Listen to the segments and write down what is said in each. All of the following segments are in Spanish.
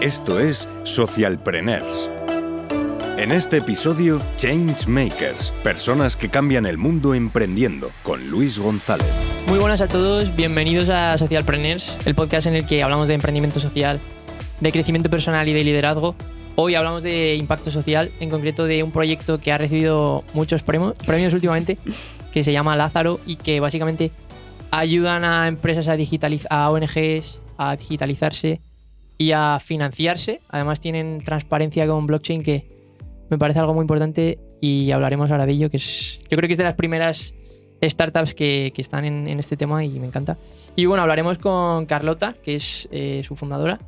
Esto es Socialpreneurs. En este episodio, Changemakers, personas que cambian el mundo emprendiendo, con Luis González. Muy buenas a todos, bienvenidos a Socialpreneurs, el podcast en el que hablamos de emprendimiento social, de crecimiento personal y de liderazgo. Hoy hablamos de impacto social, en concreto de un proyecto que ha recibido muchos premios, premios últimamente, que se llama Lázaro y que básicamente ayudan a empresas a digitalizar, a ONGs a digitalizarse y a financiarse. Además tienen transparencia con blockchain que me parece algo muy importante y hablaremos ahora de ello, que es, yo creo que es de las primeras startups que, que están en, en, este tema y me encanta. Y bueno, hablaremos con Carlota, que es eh, su fundadora.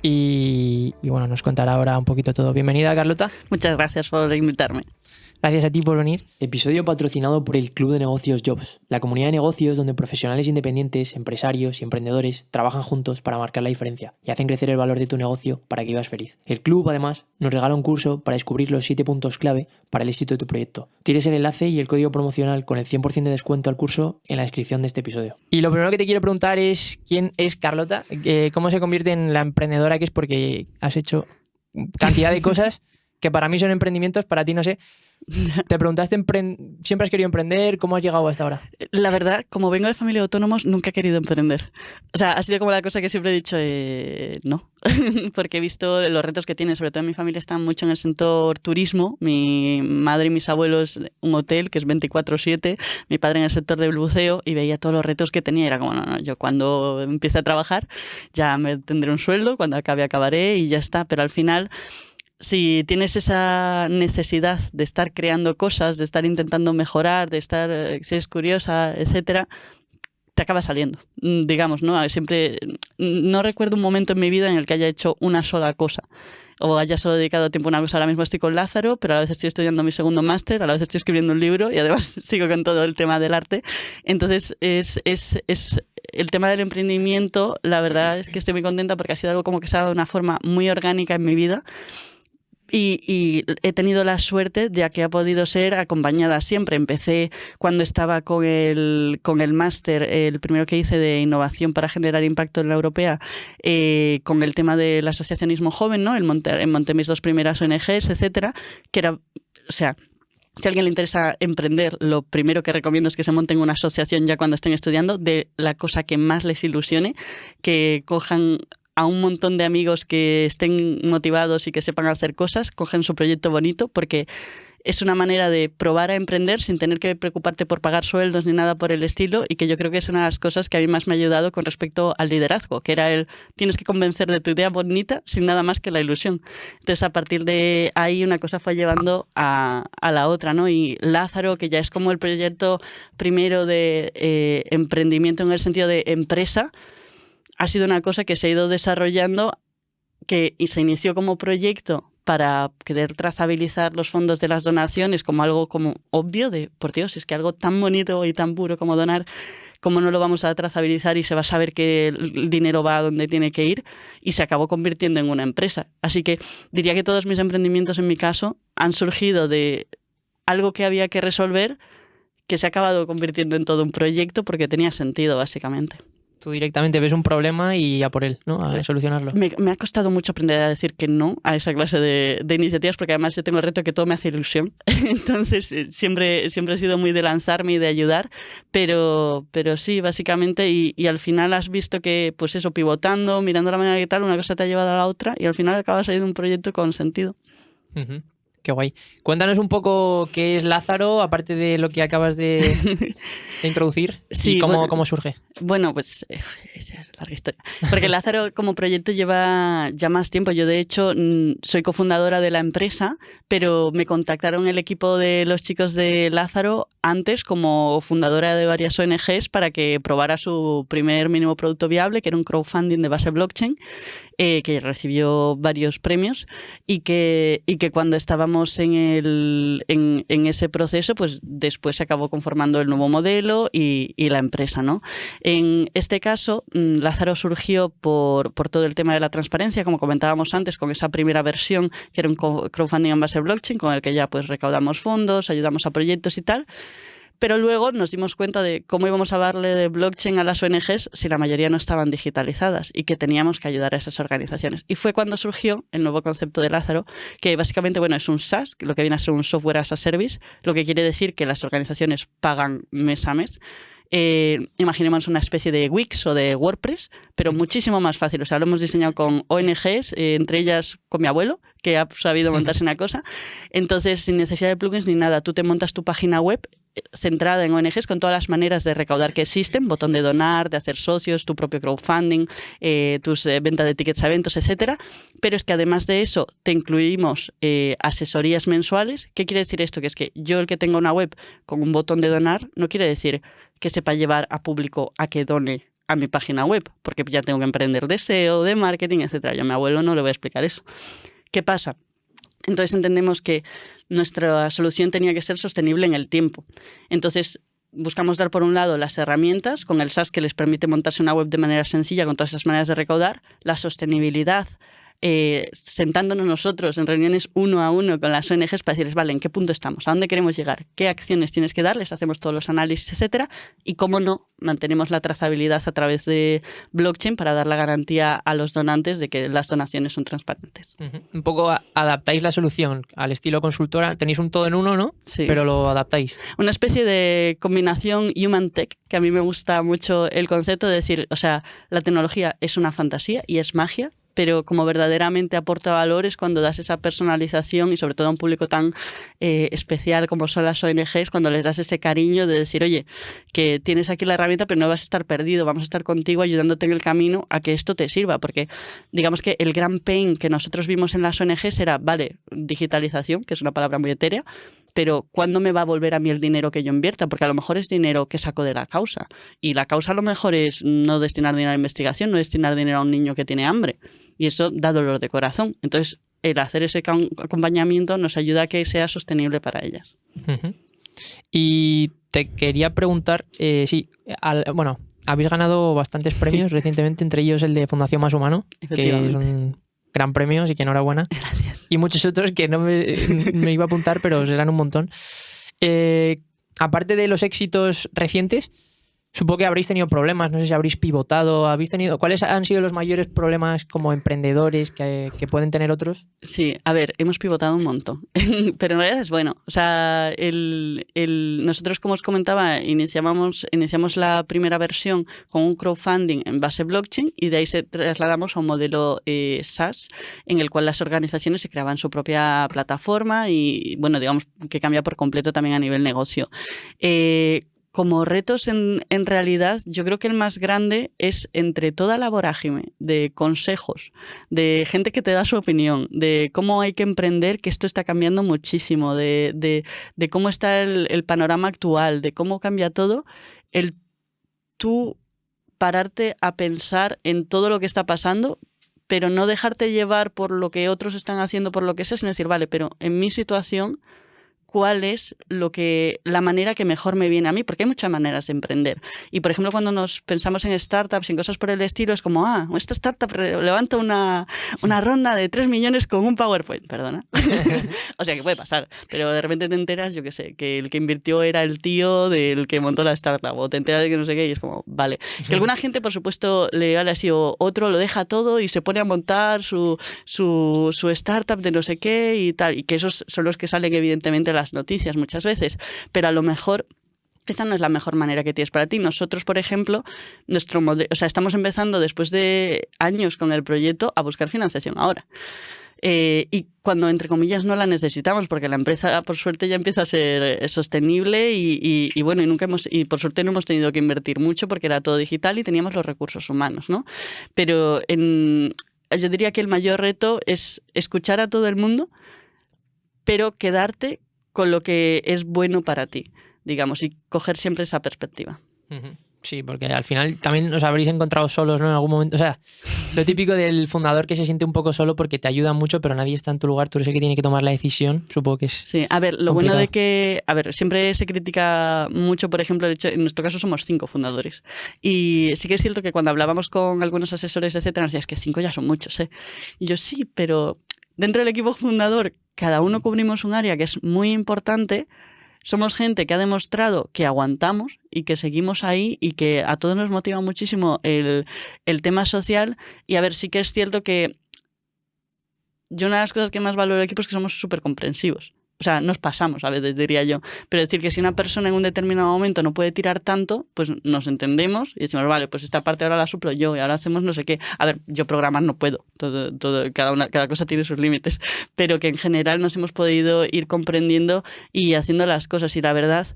Y, y, bueno, nos contará ahora un poquito todo. Bienvenida, Carlota. Muchas gracias por invitarme. Gracias a ti por venir. Episodio patrocinado por el Club de Negocios Jobs, la comunidad de negocios donde profesionales independientes, empresarios y emprendedores trabajan juntos para marcar la diferencia y hacen crecer el valor de tu negocio para que vivas feliz. El club, además, nos regala un curso para descubrir los 7 puntos clave para el éxito de tu proyecto. Tienes el enlace y el código promocional con el 100% de descuento al curso en la descripción de este episodio. Y lo primero que te quiero preguntar es quién es Carlota, eh, cómo se convierte en la emprendedora que es porque has hecho cantidad de cosas que para mí son emprendimientos, para ti no sé. Te preguntaste, ¿siempre has querido emprender? ¿Cómo has llegado hasta ahora? La verdad, como vengo de familia de autónomos, nunca he querido emprender. O sea, ha sido como la cosa que siempre he dicho, eh, no, porque he visto los retos que tiene, sobre todo en mi familia están mucho en el sector turismo, mi madre y mis abuelos un hotel que es 24/7, mi padre en el sector del buceo y veía todos los retos que tenía, era como, no, no, yo cuando empiece a trabajar ya me tendré un sueldo, cuando acabe acabaré y ya está, pero al final si tienes esa necesidad de estar creando cosas, de estar intentando mejorar, de estar, eh, si eres curiosa, etcétera, te acaba saliendo, mm, digamos, ¿no? Siempre, mm, no recuerdo un momento en mi vida en el que haya hecho una sola cosa o haya solo dedicado tiempo a una cosa. Ahora mismo estoy con Lázaro, pero a la vez estoy estudiando mi segundo máster, a la vez estoy escribiendo un libro y además sigo con todo el tema del arte. Entonces, es, es, es el tema del emprendimiento, la verdad es que estoy muy contenta porque ha sido algo como que se ha dado una forma muy orgánica en mi vida y, he tenido la suerte de que ha podido ser acompañada siempre. Empecé cuando estaba con el, con el máster, el primero que hice de innovación para generar impacto en la europea, eh, con el tema del asociacionismo joven, ¿no? El monte, en monté mis dos primeras ONGs, etcétera, que era, o sea, si a alguien le interesa emprender, lo primero que recomiendo es que se monten una asociación ya cuando estén estudiando de la cosa que más les ilusione, que cojan a un montón de amigos que estén motivados y que sepan hacer cosas, cogen su proyecto bonito porque es una manera de probar a emprender sin tener que preocuparte por pagar sueldos ni nada por el estilo y que yo creo que es una de las cosas que a mí más me ha ayudado con respecto al liderazgo, que era el tienes que convencer de tu idea bonita sin nada más que la ilusión. Entonces a partir de ahí una cosa fue llevando a, a la otra, ¿no? Y Lázaro, que ya es como el proyecto primero de eh, emprendimiento en el sentido de empresa, ha sido una cosa que se ha ido desarrollando que se inició como proyecto para querer trazabilizar los fondos de las donaciones como algo como obvio de, por Dios, es que algo tan bonito y tan puro como donar, ¿cómo no lo vamos a trazabilizar y se va a saber que el dinero va a donde tiene que ir? Y se acabó convirtiendo en una empresa. Así que diría que todos mis emprendimientos en mi caso han surgido de algo que había que resolver que se ha acabado convirtiendo en todo un proyecto porque tenía sentido, básicamente. Tú directamente ves un problema y a por él, ¿no? A solucionarlo. Me, me, ha costado mucho aprender a decir que no a esa clase de, de, iniciativas porque además yo tengo el reto que todo me hace ilusión. Entonces eh, siempre, siempre he sido muy de lanzarme y de ayudar, pero, pero sí, básicamente, y, y, al final has visto que, pues eso, pivotando, mirando la manera que tal, una cosa te ha llevado a la otra y al final acaba saliendo un proyecto con sentido. Uh -huh. Qué guay. Cuéntanos un poco qué es Lázaro, aparte de lo que acabas de, de introducir, sí, y cómo, bueno, cómo, surge. Bueno, pues esa es larga historia. Porque Lázaro como proyecto lleva ya más tiempo. Yo, de hecho, soy cofundadora de la empresa, pero me contactaron el equipo de los chicos de Lázaro antes como fundadora de varias ONGs para que probara su primer mínimo producto viable, que era un crowdfunding de base blockchain, eh, que recibió varios premios y que, y que cuando estábamos en, el, ese proceso, pues después se acabó conformando el nuevo modelo y, y la empresa. ¿no? En este caso, mm, Lázaro surgió por, todo el tema de la transparencia, como comentábamos antes, con esa primera versión que era un crowdfunding en base blockchain, con el que ya pues recaudamos fondos, ayudamos a proyectos y tal Pero luego nos dimos cuenta de cómo íbamos a darle de blockchain a las ONGs si la mayoría no estaban digitalizadas y que teníamos que ayudar a esas organizaciones. Y fue cuando surgió el nuevo concepto de Lázaro, que básicamente bueno, es un SaaS, lo que viene a ser un software as a service, lo que quiere decir que las organizaciones pagan mes a mes eh, imaginemos una especie de Wix o de WordPress, pero muchísimo más fácil. O sea, lo hemos diseñado con ONGs, eh, entre ellas con mi abuelo, que ha sabido montarse una cosa. Entonces, sin necesidad de plugins ni nada, tú te montas tu página web centrada en ONGs con todas las maneras de recaudar que existen, botón de donar, de hacer socios, tu propio crowdfunding, eh, tus eh, ventas de tickets a eventos, etcétera. Pero es que además de eso te incluimos eh, asesorías mensuales. ¿Qué quiere decir esto? Que es que yo el que tenga una web con un botón de donar no quiere decir que sepa llevar a público a que done a mi página web, porque ya tengo que emprender de SEO, de marketing, etcétera. Yo a mi abuelo no le voy a explicar eso. ¿Qué pasa? Entonces entendemos que nuestra solución tenía que ser sostenible en el tiempo. Entonces buscamos dar por un lado las herramientas con el SaaS que les permite montarse una web de manera sencilla con todas esas maneras de recaudar, la sostenibilidad eh, sentándonos nosotros en reuniones uno a uno con las ONGs para decirles, vale, ¿en qué punto estamos? ¿A dónde queremos llegar? ¿Qué acciones tienes que darles? Hacemos todos los análisis, etcétera. Y cómo no, mantenemos la trazabilidad a través de blockchain para dar la garantía a los donantes de que las donaciones son transparentes. Un poco adaptáis la solución al estilo consultora. Tenéis un todo en uno, ¿no? Sí. Pero lo adaptáis. Una especie de combinación human tech, que a mí me gusta mucho el concepto de decir, o sea, la tecnología es una fantasía y es magia, pero como verdaderamente aporta valor es cuando das esa personalización y sobre todo a un público tan eh, especial como son las ONGs, cuando les das ese cariño de decir, oye, que tienes aquí la herramienta pero no vas a estar perdido, vamos a estar contigo ayudándote en el camino a que esto te sirva, porque digamos que el gran pain que nosotros vimos en las ONGs era, vale, digitalización, que es una palabra muy etérea, pero ¿cuándo me va a volver a mí el dinero que yo invierta? Porque a lo mejor es dinero que saco de la causa. Y la causa a lo mejor es no destinar dinero a investigación, no destinar dinero a un niño que tiene hambre y eso da dolor de corazón. Entonces, el hacer ese acompañamiento nos ayuda a que sea sostenible para ellas. Y te quería preguntar, eh, sí, bueno, habéis ganado bastantes premios recientemente, entre ellos el de Fundación Más Humano, que es un gran premio, así que enhorabuena. Gracias. Y muchos otros que no me, iba a apuntar, pero serán un montón. Eh, aparte de los éxitos recientes, Supongo que habréis tenido problemas, no sé si habréis pivotado, habéis tenido. ¿Cuáles han sido los mayores problemas como emprendedores que, pueden tener otros? Sí, a ver, hemos pivotado un montón, pero en realidad es bueno. O sea, nosotros, como os comentaba, iniciamos, iniciamos la primera versión con un crowdfunding en base blockchain y de ahí se trasladamos a un modelo eh, SaaS en el cual las organizaciones se creaban su propia plataforma y, bueno, digamos que cambia por completo también a nivel negocio. Eh, como retos en, realidad, yo creo que el más grande es entre toda la vorágine de consejos, de gente que te da su opinión, de cómo hay que emprender, que esto está cambiando muchísimo, de, cómo está el, panorama actual, de cómo cambia todo, el tú pararte a pensar en todo lo que está pasando, pero no dejarte llevar por lo que otros están haciendo, por lo que sea, sino decir, vale, pero en mi situación cuál es lo que, la manera que mejor me viene a mí, porque hay muchas maneras de emprender. Y por ejemplo, cuando nos pensamos en startups y en cosas por el estilo, es como, ah, esta startup levanta una, una ronda de 3 millones con un PowerPoint, perdona. o sea, que puede pasar, pero de repente te enteras, yo qué sé, que el que invirtió era el tío del que montó la startup, o te enteras de que no sé qué, y es como, vale. Que alguna gente, por supuesto, le ha sido otro, lo deja todo y se pone a montar su, su, su startup de no sé qué y tal, y que esos son los que salen evidentemente las noticias muchas veces, pero a lo mejor esa no es la mejor manera que tienes para ti. Nosotros, por ejemplo, nuestro modelo, o sea, estamos empezando después de años con el proyecto a buscar financiación ahora. Eh, y cuando, entre comillas, no la necesitamos, porque la empresa, por suerte, ya empieza a ser eh, sostenible y, bueno, y nunca hemos, y por suerte no hemos tenido que invertir mucho porque era todo digital y teníamos los recursos humanos, ¿no? Pero yo diría que el mayor reto es escuchar a todo el mundo, pero quedarte con lo que es bueno para ti, digamos, y coger siempre esa perspectiva. Sí, porque al final también os habréis encontrado solos, ¿no? En algún momento. O sea, lo típico del fundador que se siente un poco solo porque te ayuda mucho, pero nadie está en tu lugar, tú eres el que tiene que tomar la decisión, supongo que es. Sí, a ver, lo bueno de que. A ver, siempre se critica mucho, por ejemplo, de hecho, en nuestro caso somos cinco fundadores. Y sí que es cierto que cuando hablábamos con algunos asesores, etcétera, nos decían, es que cinco ya son muchos, ¿eh? Y yo sí, pero dentro del equipo fundador cada uno cubrimos un área que es muy importante, somos gente que ha demostrado que aguantamos y que seguimos ahí y que a todos nos motiva muchísimo el, el tema social. Y a ver, sí que es cierto que yo una de las cosas que más valoro del equipo es que somos súper comprensivos. O sea, nos pasamos a veces, diría yo. Pero decir que si una persona en un determinado momento no puede tirar tanto, pues nos entendemos y decimos, vale, pues esta parte ahora la suplo yo y ahora hacemos no sé qué. A ver, yo programar no puedo, todo, todo, cada, una, cada cosa tiene sus límites, pero que en general nos hemos podido ir comprendiendo y haciendo las cosas. Y la verdad,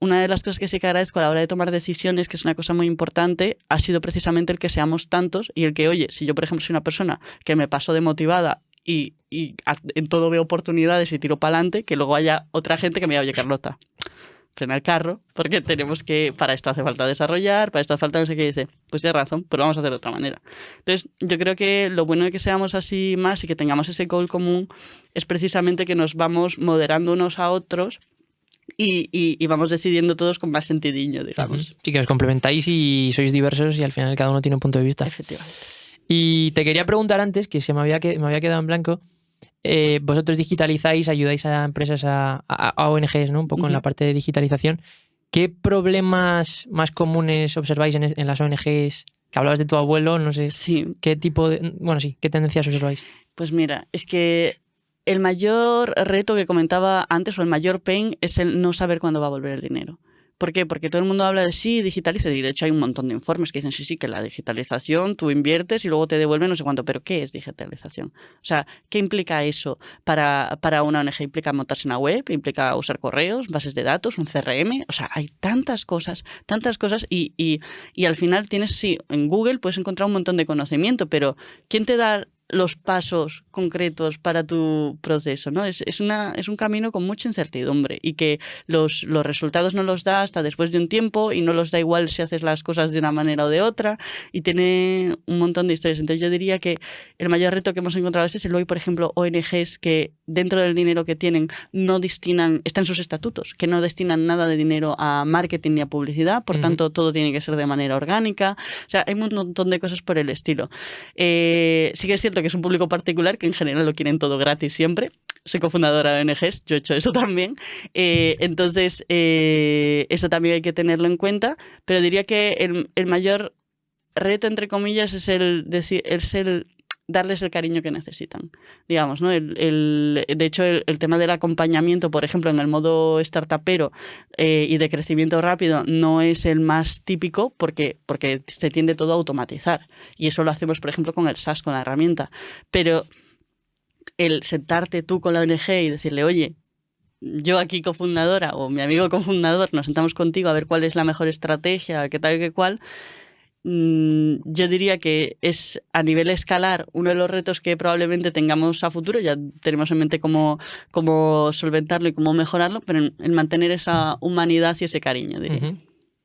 una de las cosas que sí que agradezco a la hora de tomar decisiones, que es una cosa muy importante, ha sido precisamente el que seamos tantos y el que, oye, si yo, por ejemplo, soy una persona que me paso de motivada y, y en todo veo oportunidades y tiro para adelante, que luego haya otra gente que me diga, oye, Carlota, frena el carro, porque tenemos que, para esto hace falta desarrollar, para esto hace falta no sé qué, dice, pues tienes razón, pero vamos a hacer de otra manera. Entonces, yo creo que lo bueno de que seamos así más y que tengamos ese goal común es precisamente que nos vamos moderando unos a otros y, y, y, vamos decidiendo todos con más sentidiño, digamos. Sí, que os complementáis y sois diversos y al final cada uno tiene un punto de vista. Efectivamente. Y te quería preguntar antes, que se me había, me había quedado en blanco, eh, vosotros digitalizáis, ayudáis a empresas, a, a, a ONGs, ¿no? Un poco uh -huh. en la parte de digitalización. ¿Qué problemas más comunes observáis en, en, las ONGs? Que hablabas de tu abuelo, no sé. Sí. ¿Qué tipo de. Bueno, sí, ¿qué tendencias observáis? Pues mira, es que el mayor reto que comentaba antes, o el mayor pain, es el no saber cuándo va a volver el dinero. ¿Por qué? Porque todo el mundo habla de sí, digitaliza, y de hecho hay un montón de informes que dicen sí, sí, que la digitalización tú inviertes y luego te devuelven no sé cuánto, pero ¿qué es digitalización? O sea, ¿qué implica eso para, para una ONG? ¿Implica montarse una web? ¿Implica usar correos, bases de datos, un CRM? O sea, hay tantas cosas, tantas cosas y, y, y al final tienes, sí, en Google puedes encontrar un montón de conocimiento, pero ¿quién te da los pasos concretos para tu proceso, ¿no? Es, es, una, es un camino con mucha incertidumbre y que los, los resultados no los da hasta después de un tiempo y no los da igual si haces las cosas de una manera o de otra y tiene un montón de historias. Entonces yo diría que el mayor reto que hemos encontrado es el hoy, por ejemplo, ONGs que dentro del dinero que tienen no destinan, está en sus estatutos, que no destinan nada de dinero a marketing ni a publicidad, por uh -huh. tanto todo tiene que ser de manera orgánica. O sea, hay un montón de cosas por el estilo. Eh, sí que es cierto que es un público particular que en general lo quieren todo gratis siempre. Soy cofundadora de ONGs, yo he hecho eso también. Eh, entonces, eh, eso también hay que tenerlo en cuenta, pero diría que el, el mayor reto, entre comillas, es el, es el darles el cariño que necesitan, digamos, ¿no? De hecho, el, tema del acompañamiento, por ejemplo, en el modo startupero eh, y de crecimiento rápido no es el más típico porque, porque se tiende todo a automatizar y eso lo hacemos, por ejemplo, con el SaaS, con la herramienta, pero el sentarte tú con la ONG y decirle, oye, yo aquí cofundadora o mi amigo cofundador nos sentamos contigo a ver cuál es la mejor estrategia, qué tal qué cual, yo diría que es a nivel escalar uno de los retos que probablemente tengamos a futuro, ya tenemos en mente cómo, cómo solventarlo y cómo mejorarlo, pero en, en mantener esa humanidad y ese cariño, diría. Uh -huh.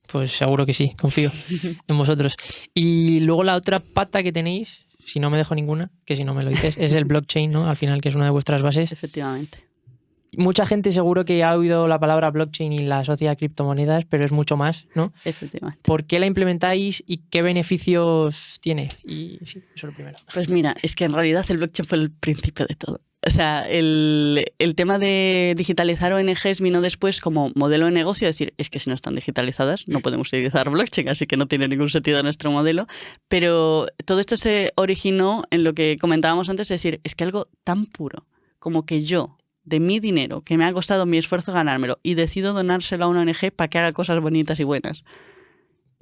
Pues seguro que sí, confío en vosotros. Y luego la otra pata que tenéis, si no me dejo ninguna, que si no me lo dices, es el blockchain, ¿no? Al final, que es una de vuestras bases. Efectivamente mucha gente seguro que ha oído la palabra blockchain y la asocia a criptomonedas, pero es mucho más, ¿no? Efectivamente. ¿Por qué la implementáis y qué beneficios tiene? Y sí, eso es lo primero. Pues mira, es que en realidad el blockchain fue el principio de todo. O sea, el, el, tema de digitalizar ONGs vino después como modelo de negocio, decir, es que si no están digitalizadas no podemos utilizar blockchain, así que no tiene ningún sentido nuestro modelo. Pero todo esto se originó en lo que comentábamos antes, es decir, es que algo tan puro como que yo, de mi dinero, que me ha costado mi esfuerzo ganármelo, y decido donárselo a una ONG para que haga cosas bonitas y buenas,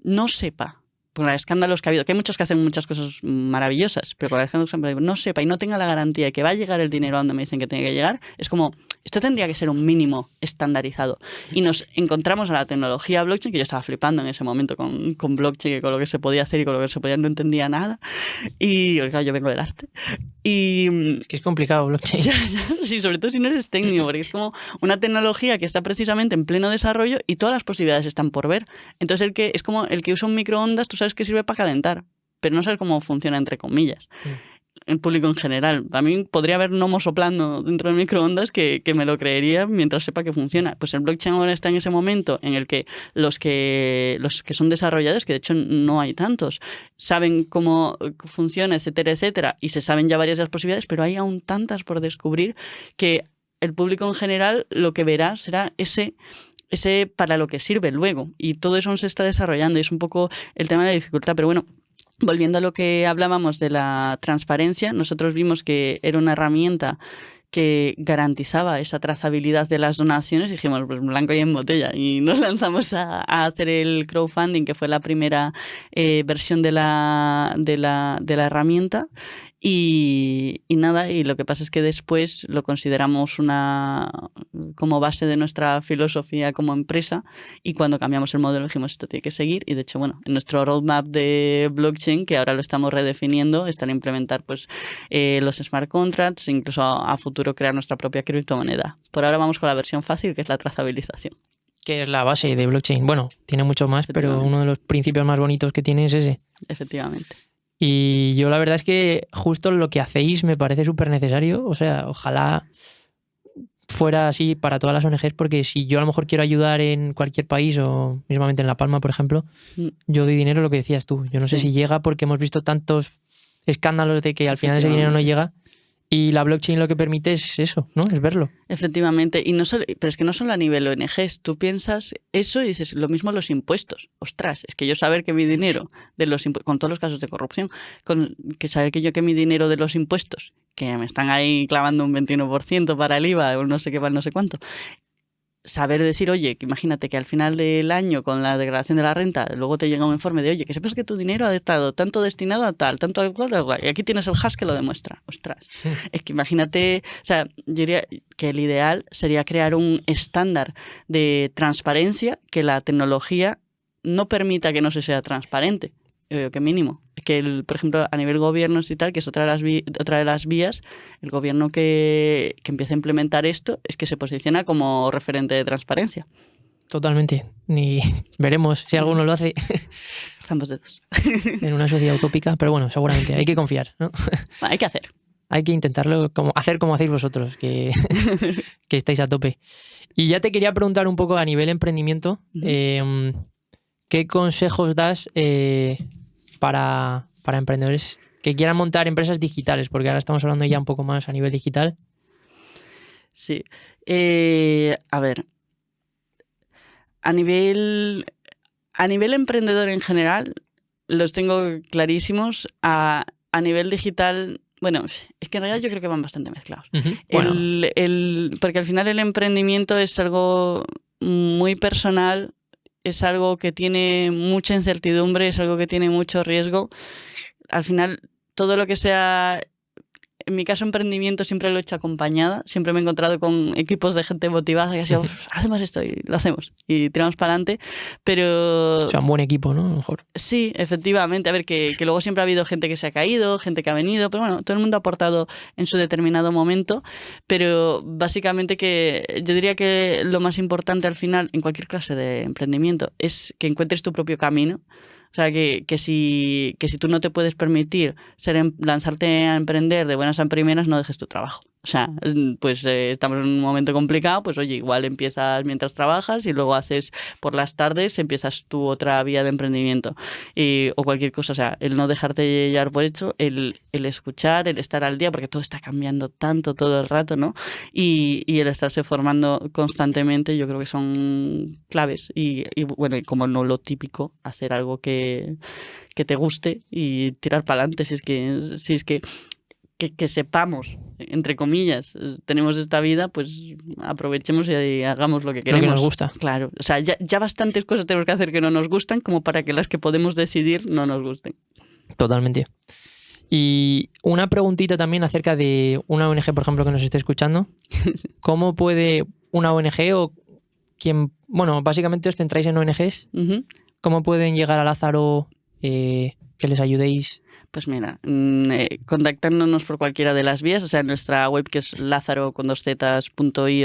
no sepa, por los escándalos que ha habido, que hay muchos que hacen muchas cosas maravillosas, pero por los escándalos que no sepa y no tenga la garantía de que va a llegar el dinero a donde me dicen que tiene que llegar, es como, esto tendría que ser un mínimo estandarizado. Y nos encontramos a la tecnología blockchain, que yo estaba flipando en ese momento con, con blockchain, y con lo que se podía hacer y con lo que se podía, no entendía nada. Y claro, yo vengo del arte. Y, que es complicado blockchain. Ya, ya, sí, sobre todo si no eres técnico, porque es como una tecnología que está precisamente en pleno desarrollo y todas las posibilidades están por ver. Entonces, el que es como el que usa un microondas, tú sabes que sirve para calentar, pero no sabes cómo funciona entre comillas. Sí el público en general. Mí podría haber gnomo soplando dentro del microondas que, que, me lo creería mientras sepa que funciona. Pues el blockchain ahora está en ese momento en el que los que, los que son desarrolladores, que de hecho no hay tantos, saben cómo funciona, etcétera, etcétera, y se saben ya varias de las posibilidades, pero hay aún tantas por descubrir que el público en general lo que verá será ese ese para lo que sirve luego. Y todo eso se está desarrollando y es un poco el tema de la dificultad. Pero bueno, volviendo a lo que hablábamos de la transparencia, nosotros vimos que era una herramienta que garantizaba esa trazabilidad de las donaciones, dijimos, pues blanco y en botella. Y nos lanzamos a, hacer el crowdfunding, que fue la primera eh, versión de la, de, la, de la herramienta. Y, nada, y lo que pasa es que después lo consideramos una como base de nuestra filosofía como empresa y cuando cambiamos el modelo dijimos esto tiene que seguir y de hecho bueno en nuestro roadmap de blockchain que ahora lo estamos redefiniendo está en implementar pues eh, los smart contracts incluso a, futuro crear nuestra propia criptomoneda. Por ahora vamos con la versión fácil que es la trazabilización. Que es la base de blockchain. Bueno tiene mucho más pero uno de los principios más bonitos que tiene es ese. Efectivamente y yo la verdad es que justo lo que hacéis me parece súper necesario. O sea, ojalá fuera así para todas las ONGs, porque si yo a lo mejor quiero ayudar en cualquier país o mismamente en La Palma, por ejemplo, mm. yo doy dinero lo que decías tú. Yo no sé si llega porque hemos visto tantos escándalos de que al final ese dinero no llega y la blockchain lo que permite es eso, ¿no? Es verlo. Efectivamente. Y no solo, pero es que no solo a nivel ONGs. Tú piensas eso y dices lo mismo los impuestos. Ostras, es que yo saber que mi dinero de los con todos los casos de corrupción, con, que saber que yo que mi dinero de los impuestos, que me están ahí clavando un 21% para el IVA o no sé qué, no sé cuánto, saber decir, oye, que imagínate que al final del año con la declaración de la renta, luego te llega un informe de, oye, que sepas que tu dinero ha estado tanto destinado a tal, tanto a tal, y aquí tienes el hash que lo demuestra. Ostras. es que imagínate, o sea, yo diría que el ideal sería crear un estándar de transparencia que la tecnología no permita que no se sea transparente que mínimo. Que, el, por ejemplo, a nivel gobiernos y tal, que es otra de las, otra de las vías, el gobierno que, que empieza a implementar esto es que se posiciona como referente de transparencia. Totalmente. Ni veremos si alguno lo hace. Ambos dedos. en una sociedad utópica, pero bueno, seguramente hay que confiar, ¿no? Hay que hacer. Hay que intentarlo, como, hacer como hacéis vosotros, que, que estáis a tope. Y ya te quería preguntar un poco a nivel emprendimiento, em, ¿qué consejos das eh, para, emprendedores que quieran montar empresas digitales, porque ahora estamos hablando ya un poco más a nivel digital. Sí. Eh, a ver. A nivel. A nivel emprendedor en general, los tengo clarísimos. A, nivel digital, bueno, es que en realidad yo creo que van bastante mezclados. porque al final el emprendimiento es algo muy personal es algo que tiene mucha incertidumbre, es algo que tiene mucho riesgo. Al final, todo lo que sea en mi caso, emprendimiento siempre lo he hecho acompañada. Siempre me he encontrado con equipos de gente motivada que ha sido, hacemos esto y lo hacemos y tiramos para adelante. Pero. O sea, un buen equipo, ¿no? mejor. Sí, efectivamente. A ver, que, que, luego siempre ha habido gente que se ha caído, gente que ha venido, pero bueno, todo el mundo ha aportado en su determinado momento. Pero básicamente que yo diría que lo más importante al final, en cualquier clase de emprendimiento, es que encuentres tu propio camino. O sea, que, que, si, que si tú no te puedes permitir ser, em, lanzarte a emprender de buenas a primeras, no dejes tu trabajo. O sea, pues eh, estamos en un momento complicado, pues oye, igual empiezas mientras trabajas y luego haces por las tardes, empiezas tu otra vía de emprendimiento y, o cualquier cosa. O sea, el no dejarte llevar por hecho, el, el, escuchar, el estar al día, porque todo está cambiando tanto todo el rato, ¿no? Y, y el estarse formando constantemente, yo creo que son claves. Y, y bueno, como no lo típico, hacer algo que, que te guste y tirar para adelante. Si es que, si es que que, sepamos, entre comillas, eh, tenemos esta vida, pues aprovechemos y hagamos lo que queremos. Lo que nos gusta. Claro, o sea, ya, ya bastantes cosas tenemos que hacer que no nos gustan como para que las que podemos decidir no nos gusten. Totalmente. Y una preguntita también acerca de una ONG, por ejemplo, que nos esté escuchando. ¿Cómo puede una ONG o quien, bueno, básicamente os centráis en ONGs, cómo pueden llegar a Lázaro eh, que les ayudéis pues mira, mm, eh, contactándonos por cualquiera de las vías, o sea, en nuestra web que es dos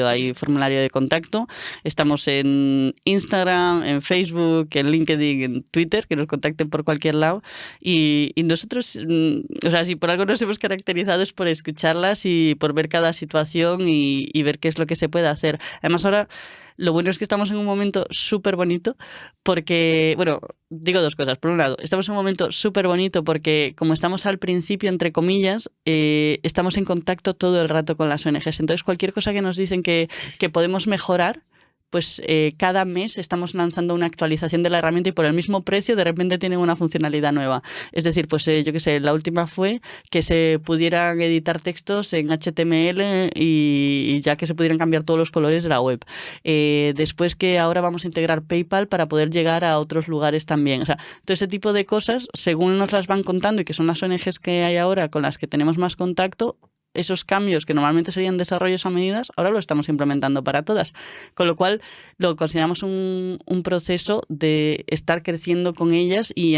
hay formulario de contacto. Estamos en Instagram, en Facebook, en LinkedIn, en Twitter, que nos contacten por cualquier lado. Y, nosotros, mm, o sea, si por algo nos hemos caracterizado es por escucharlas y por ver cada situación y, y ver qué es lo que se puede hacer. Además, ahora lo bueno es que estamos en un momento súper bonito porque, bueno, digo dos cosas. Por un lado, estamos en un momento súper bonito porque como estamos al principio, entre comillas, eh, estamos en contacto todo el rato con las ONGs. Entonces, cualquier cosa que nos dicen que, que podemos mejorar, pues eh, cada mes estamos lanzando una actualización de la herramienta y por el mismo precio de repente tienen una funcionalidad nueva. Es decir, pues eh, yo qué sé, la última fue que se pudieran editar textos en HTML y, ya que se pudieran cambiar todos los colores de la web. Eh, después que ahora vamos a integrar PayPal para poder llegar a otros lugares también. O sea, todo ese tipo de cosas, según nos las van contando y que son las ONGs que hay ahora con las que tenemos más contacto, esos cambios que normalmente serían desarrollos a medidas, ahora lo estamos implementando para todas. Con lo cual lo consideramos un, proceso de estar creciendo con ellas y,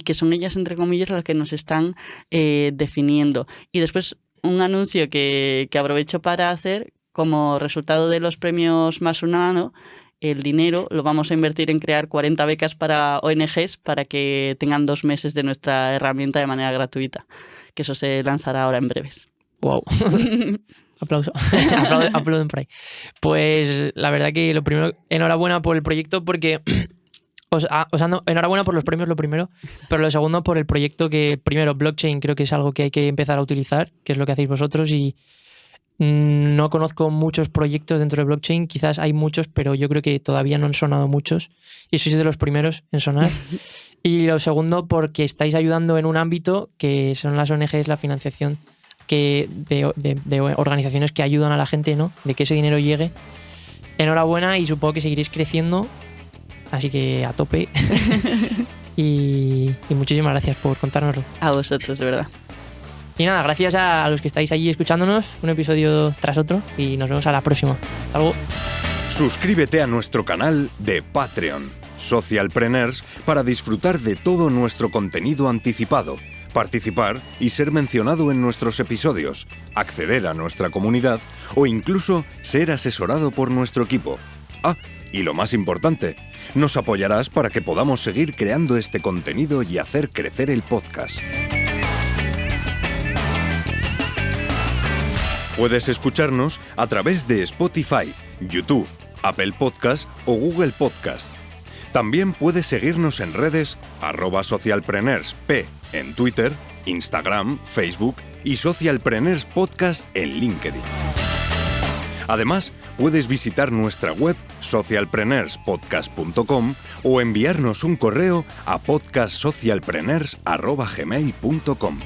que son ellas, entre comillas, las que nos están eh, definiendo. Y después un anuncio que, aprovecho para hacer como resultado de los premios Más Humano, el dinero lo vamos a invertir en crear 40 becas para ONGs para que tengan dos meses de nuestra herramienta de manera gratuita, que eso se lanzará ahora en breves. Wow. Aplauso. Aplauden, por ahí. Pues la verdad que lo primero, enhorabuena por el proyecto porque os, enhorabuena por los premios, lo primero, pero lo segundo por el proyecto que, primero, blockchain creo que es algo que hay que empezar a utilizar, que es lo que hacéis vosotros y mm, no conozco muchos proyectos dentro de blockchain, quizás hay muchos, pero yo creo que todavía no han sonado muchos y sois de los primeros en sonar. Y lo segundo, porque estáis ayudando en un ámbito que son las ONGs, la financiación que de, organizaciones que ayudan a la gente, ¿no? De que ese dinero llegue. Enhorabuena y supongo que seguiréis creciendo. Así que a tope. y, muchísimas gracias por contárnoslo. A vosotros, de verdad. Y nada, gracias a los que estáis allí escuchándonos, un episodio tras otro, y nos vemos a la próxima. Hasta luego. Suscríbete a nuestro canal de Patreon, Socialpreneurs, para disfrutar de todo nuestro contenido anticipado participar y ser mencionado en nuestros episodios, acceder a nuestra comunidad o incluso ser asesorado por nuestro equipo. Ah, y lo más importante, nos apoyarás para que podamos seguir creando este contenido y hacer crecer el podcast. Puedes escucharnos a través de Spotify, YouTube, Apple Podcast o Google Podcast. También puedes seguirnos en redes arroba socialpreneursp en Twitter, Instagram, Facebook y Socialpreneurs Podcast en LinkedIn. Además, puedes visitar nuestra web socialpreneurspodcast.com o enviarnos un correo a podcastsocialpreneurs.gmail.com.